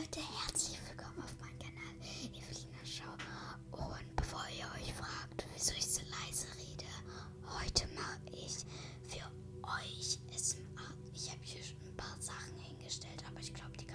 Leute, herzlich willkommen auf meinem Kanal Evelina Schau. Und bevor ihr euch fragt, wieso ich so leise rede, heute mache ich für euch SMA. Ich habe hier schon ein paar Sachen hingestellt, aber ich glaube, die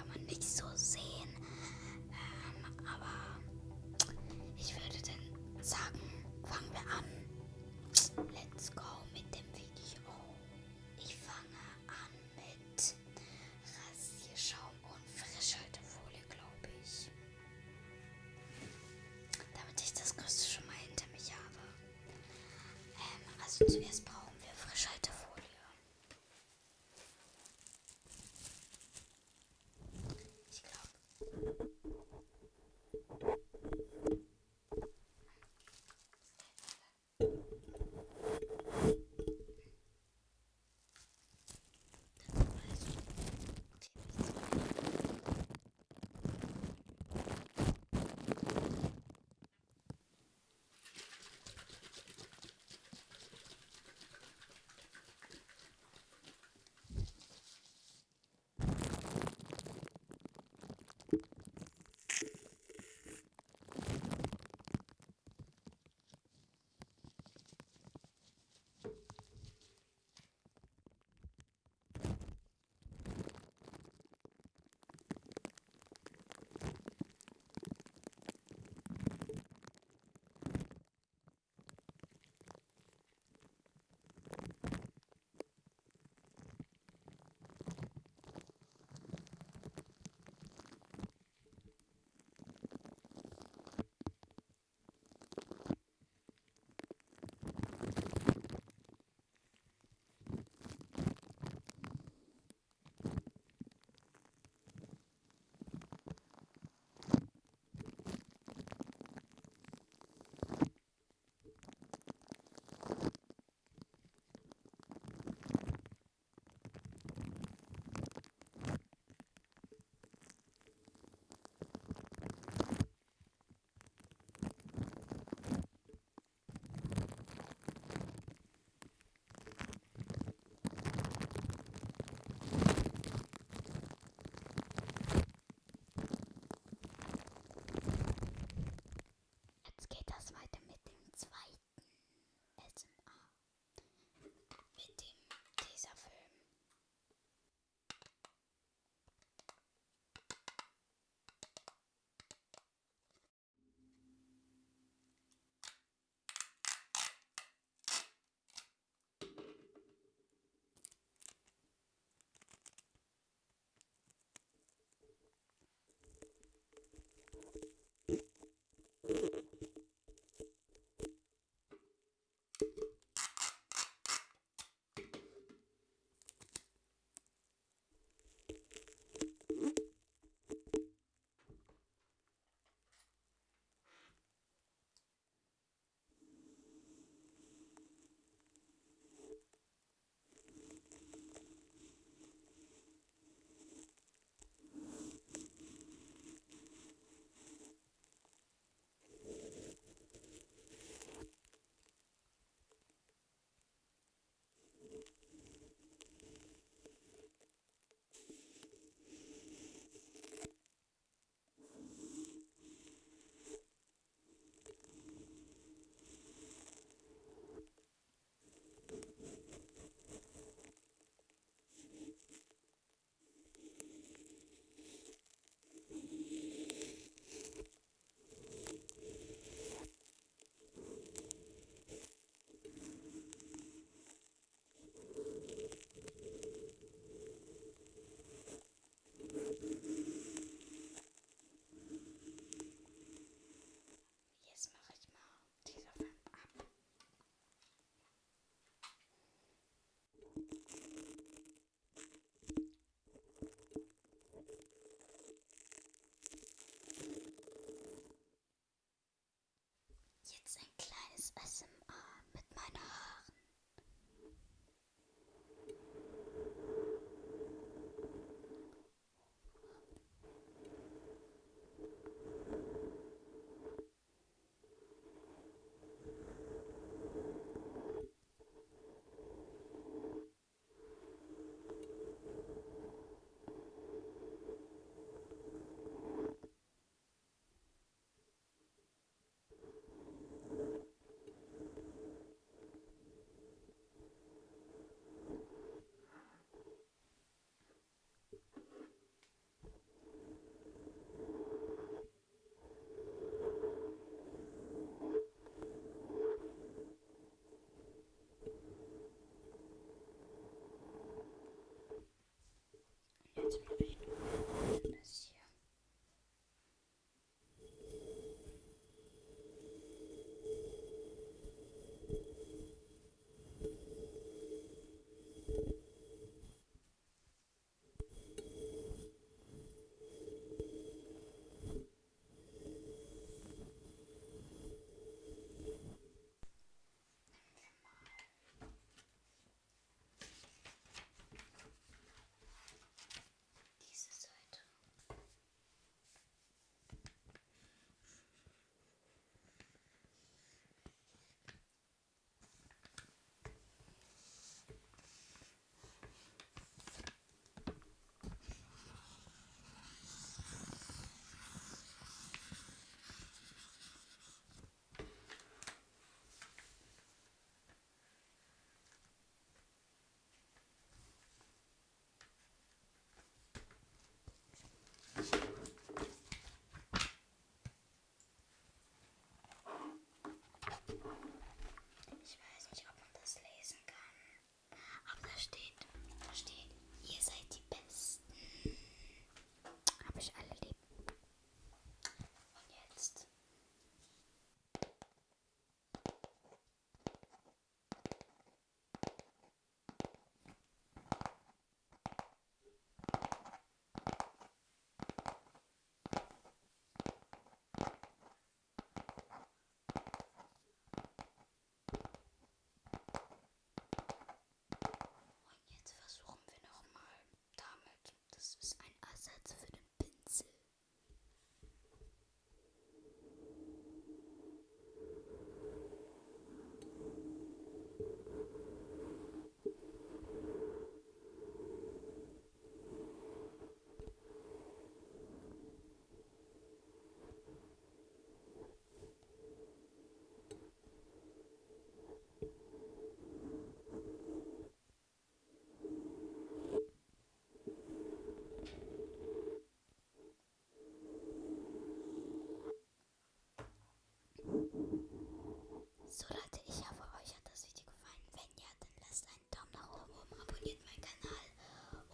So Leute, ich hoffe, euch hat das Video gefallen. Wenn ja, dann lasst einen Daumen nach oben, abonniert meinen Kanal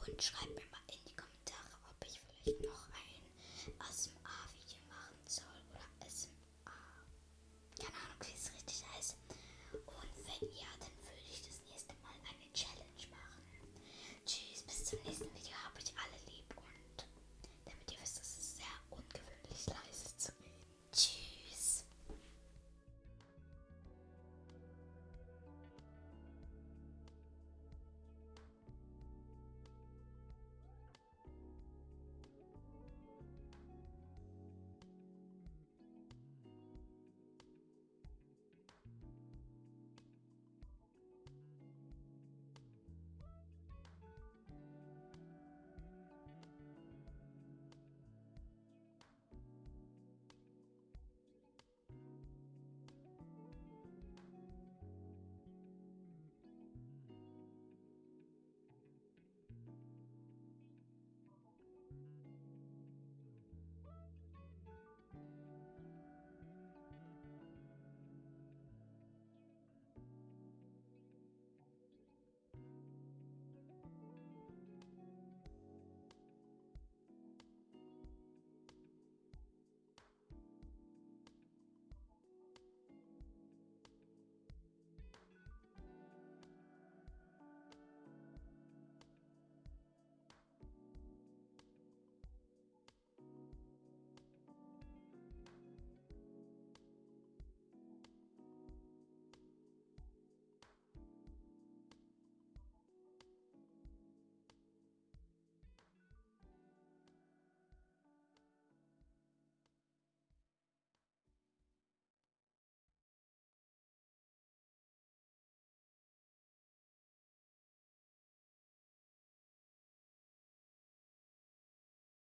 und schreibt mir